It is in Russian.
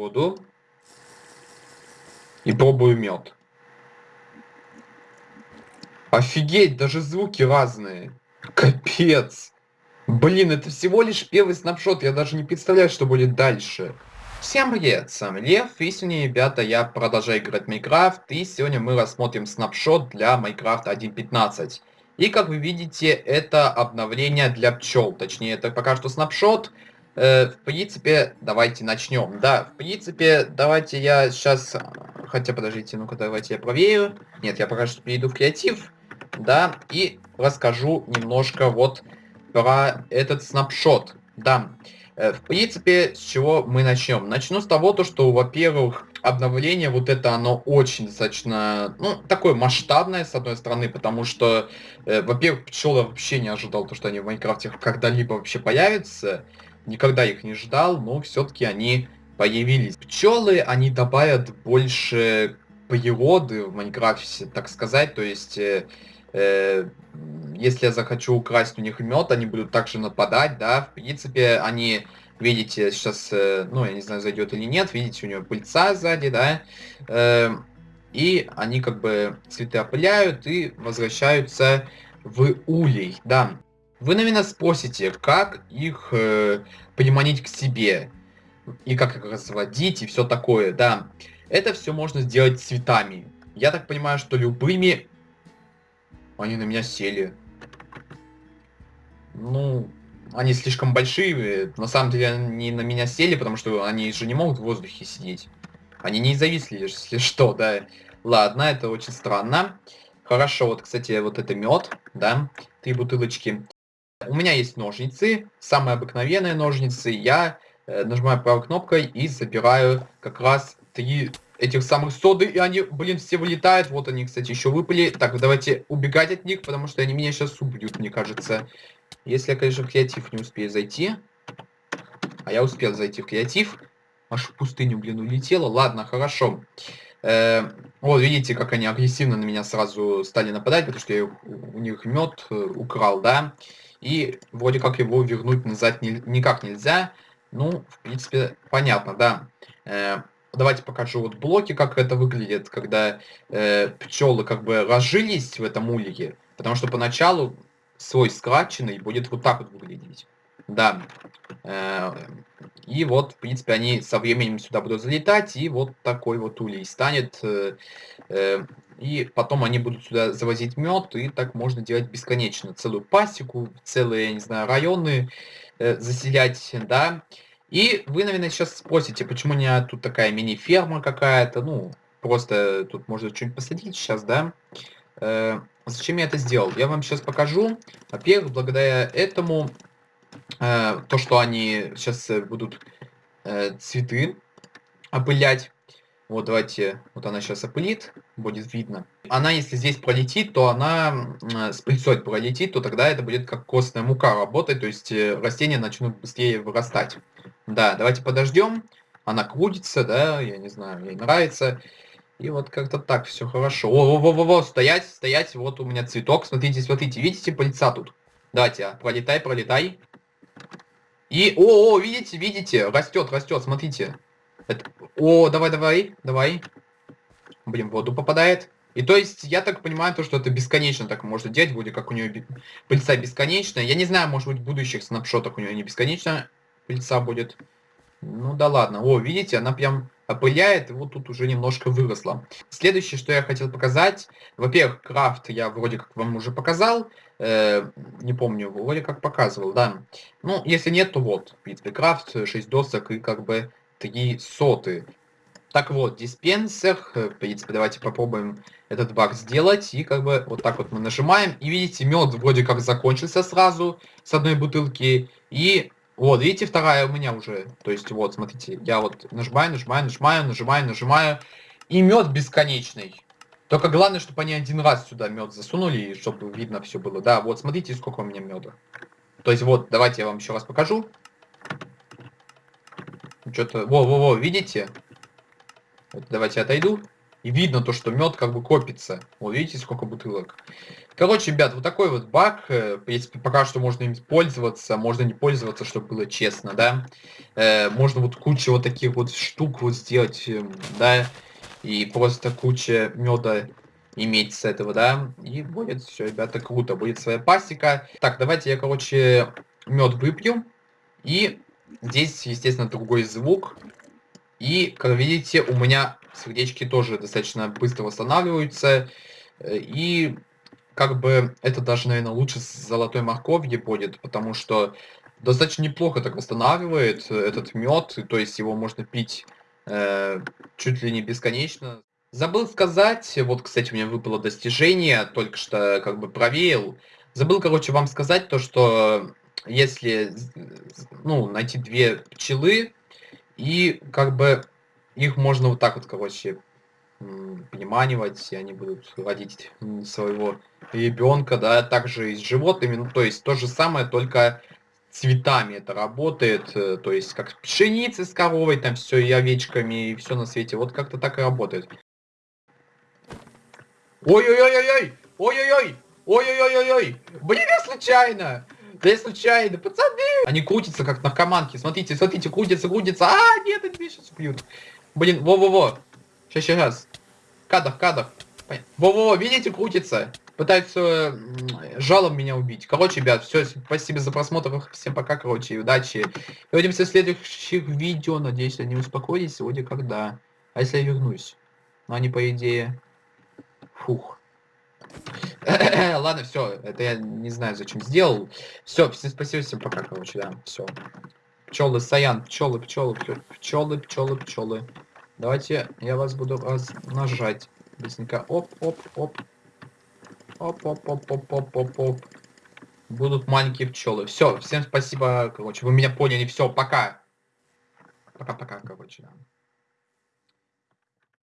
воду. И пробую мед. Офигеть, даже звуки разные. Капец. Блин, это всего лишь первый снапшот, я даже не представляю, что будет дальше. Всем привет, с вами Лев, и сегодня, ребята, я продолжаю играть в Майнкрафт, и сегодня мы рассмотрим снапшот для Майнкрафт 1.15. И, как вы видите, это обновление для пчел, точнее, это пока что снапшот. Э, в принципе, давайте начнем. Да, в принципе, давайте я сейчас... Хотя, подождите, ну-ка, давайте я проверю. Нет, я пока что перейду в креатив да, и расскажу немножко вот про этот снапшот, да. Э, в принципе, с чего мы начнем? Начну с того, то, что, во-первых, обновление вот это, оно очень достаточно, ну, такое масштабное, с одной стороны, потому что, э, во-первых, пчелы вообще не ожидал, то, что они в Майнкрафте когда-либо вообще появятся. Никогда их не ждал, но все-таки они появились. Пчелы, они добавят больше природы в Майнкрафте, так сказать, то есть... Э, э, если я захочу украсть у них мед, они будут также нападать, да, в принципе, они, видите, сейчас, э, ну, я не знаю, зайдет или нет, видите, у него пыльца сзади, да, э, и они как бы цветы опыляют и возвращаются в улей, да. Вы, наверное, спросите, как их э, приманить к себе, и как их разводить, и все такое, да. Это все можно сделать цветами. Я так понимаю, что любыми они на меня сели. Ну, они слишком большие. На самом деле они на меня сели, потому что они же не могут в воздухе сидеть. Они не зависли, если что, да. Ладно, это очень странно. Хорошо, вот, кстати, вот это мед, да, три бутылочки. У меня есть ножницы, самые обыкновенные ножницы. Я э, нажимаю правой кнопкой и забираю как раз три этих самых соды, и они, блин, все вылетают. Вот они, кстати, еще выпали. Так, давайте убегать от них, потому что они меня сейчас убьют, мне кажется. Если я, конечно, в креатив не успею зайти. А я успел зайти в креатив. Аж в пустыню, блин, улетела. Ладно, хорошо. Э, вот, видите, как они агрессивно на меня сразу стали нападать, потому что я у них мед э, украл, да. И вроде как его вернуть назад не, никак нельзя. Ну, в принципе, понятно, да. Э, Давайте покажу вот блоки, как это выглядит, когда э, пчелы как бы разжились в этом улье. Потому что поначалу свой скратченный будет вот так вот выглядеть. Да. Э, и вот, в принципе, они со временем сюда будут залетать, и вот такой вот улей станет. Э, э, и потом они будут сюда завозить мед, и так можно делать бесконечно. Целую пасеку, целые, я не знаю, районы э, заселять, да. И вы, наверное, сейчас спросите, почему у меня тут такая мини-ферма какая-то, ну, просто тут можно что-нибудь посадить сейчас, да? Зачем я это сделал? Я вам сейчас покажу. Во-первых, благодаря этому, э, то, что они сейчас э, будут э, цветы опылять, вот давайте, вот она сейчас опылит, будет видно. Она, если здесь пролетит, то она э, с пыльцой пролетит, то тогда это будет как костная мука работать, то есть э, растения начнут быстрее вырастать. Да, давайте подождем. Она крутится, да, я не знаю, ей нравится. И вот как-то так все хорошо. О, во, во, во, стоять, стоять, вот у меня цветок. Смотрите, смотрите, видите пыльца тут? Давайте, а, пролетай, пролетай. И, о, о, видите, видите, растет, растет, смотрите. Это, о, давай, давай, давай. Блин, в воду попадает. И то есть, я так понимаю, то, что это бесконечно так можно делать, вроде как у нее пыльца бесконечная. Я не знаю, может быть, в будущих снапшотах у нее не бесконечно пыльца будет. Ну да ладно. О, видите, она прям опыляет, и вот тут уже немножко выросла. Следующее, что я хотел показать. Во-первых, крафт я вроде как вам уже показал. Э, не помню, вроде как показывал, да. Ну, если нет, то вот, в принципе, крафт, 6 досок и как бы 3 соты. Так вот, диспенсер, в принципе, давайте попробуем этот баг сделать. И как бы вот так вот мы нажимаем. И видите, мед вроде как закончился сразу с одной бутылки. И вот, видите, вторая у меня уже. То есть, вот, смотрите, я вот нажимаю, нажимаю, нажимаю, нажимаю, нажимаю. И мед бесконечный. Только главное, чтобы они один раз сюда мед засунули, чтобы видно все было. Да, вот, смотрите, сколько у меня меда. То есть, вот, давайте я вам еще раз покажу. Что-то... Во-во-во, видите? Вот, давайте отойду. И видно то, что мед как бы копится. Вот видите, сколько бутылок. Короче, ребят, вот такой вот баг. Э, если пока что можно им пользоваться, можно не пользоваться, чтобы было честно, да. Э, можно вот кучу вот таких вот штук вот сделать, эм, да. И просто куча меда иметь с этого, да. И будет все, ребята, круто. Будет своя пасека. Так, давайте я, короче, мед выпью. И здесь, естественно, другой звук. И, как видите, у меня сердечки тоже достаточно быстро восстанавливаются. Э, и как бы это даже, наверное, лучше с золотой морковью будет, потому что достаточно неплохо так восстанавливает э, этот мед, то есть его можно пить э, чуть ли не бесконечно. Забыл сказать, вот, кстати, у меня выпало достижение, только что как бы проверил. Забыл, короче, вам сказать то, что если, ну, найти две пчелы, и как бы их можно вот так вот, короче, приманивать, и они будут родить своего ребенка, да, также и с животными, ну, то есть то же самое, только цветами это работает, э, то есть как пшеницы с коровой, там все и овечками, и все на свете, вот как-то так и работает. Ой-ой-ой-ой-ой! Ой-ой-ой! Ой-ой-ой-ой-ой! Блин, я случайно! Да я случайно, пацаны! Они крутятся, как наркоманки. Смотрите, смотрите, крутятся, крутятся. А, нет, они меня сейчас убьют. Блин, во-во-во. Сейчас, сейчас. Кадр, кадр. Во-во-во, видите, крутится. Пытаются жалом меня убить. Короче, ребят, все, спасибо за просмотр. Всем пока, короче, и удачи. И увидимся в следующих видео. Надеюсь, они успокоились сегодня когда. А если я вернусь? Ну, они, по идее... Фух. Ладно, все, это я не знаю, зачем сделал. Все, всем спасибо, всем пока, короче, да, все. Пчелы, Саян, пчелы, пчелы, пчелы, пчелы, пчелы. Давайте я вас буду нажать. Быстренько. Оп, оп, оп. Оп, оп, оп, оп, оп, оп, оп. Будут маленькие пчелы. Все, всем спасибо, короче, вы меня поняли. Все, пока. Пока-пока, короче, да.